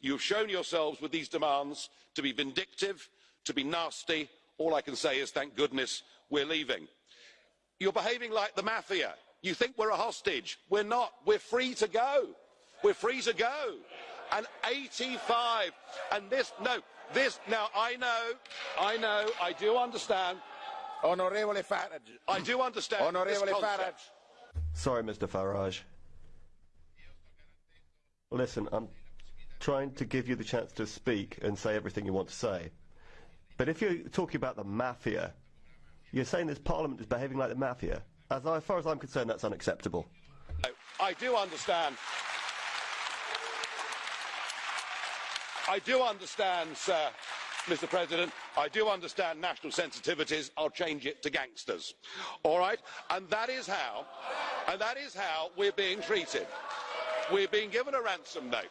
You have shown yourselves with these demands to be vindictive, to be nasty. All I can say is thank goodness we're leaving. You're behaving like the mafia. You think we're a hostage. We're not. We're free to go. We're free to go. And 85. And this, no, this, now I know, I know, I do understand. Onorevole Farage. I do understand. this Onorevole. Farage. Sorry, Mr. Farage. Listen, I'm trying to give you the chance to speak and say everything you want to say. But if you're talking about the mafia, you're saying this parliament is behaving like the mafia. As, as far as I'm concerned, that's unacceptable. I do understand. I do understand, sir, Mr. President. I do understand national sensitivities. I'll change it to gangsters. All right? And that is how, and that is how we're being treated. We're being given a ransom note.